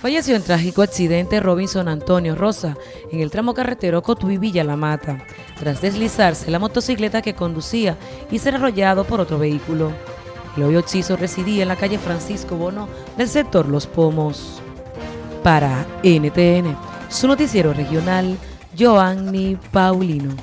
Falleció en trágico accidente Robinson Antonio Rosa en el tramo carretero Cotuí Villa La Mata, tras deslizarse la motocicleta que conducía y ser arrollado por otro vehículo. El hoyo occiso residía en la calle Francisco Bono del sector Los Pomos. Para NTN, su noticiero regional, Joanny Paulino.